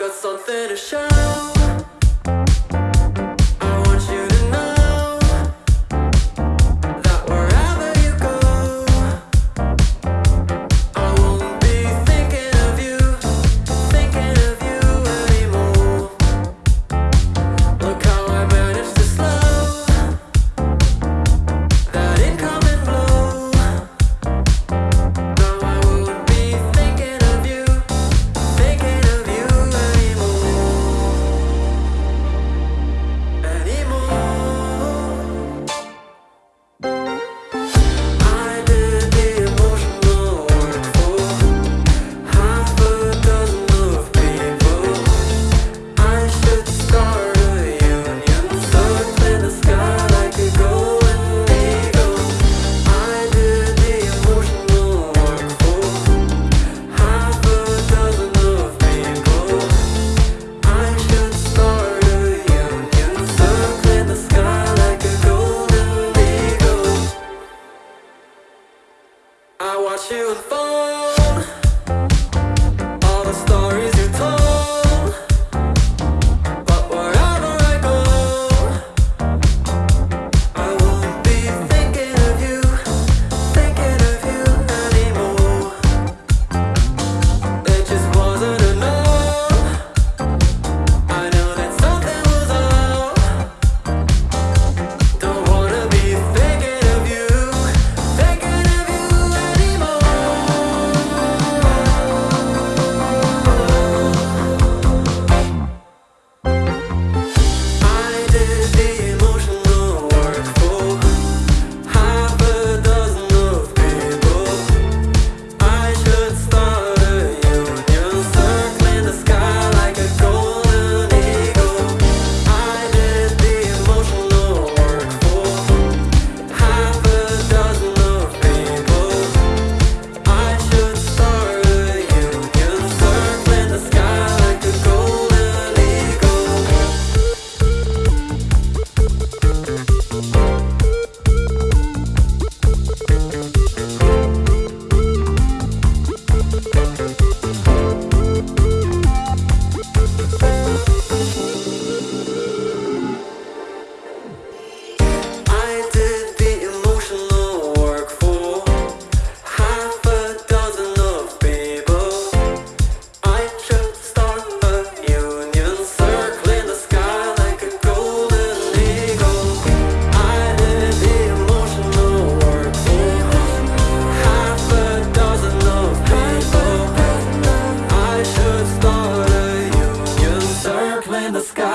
got something to shout I watch you fall. the sky.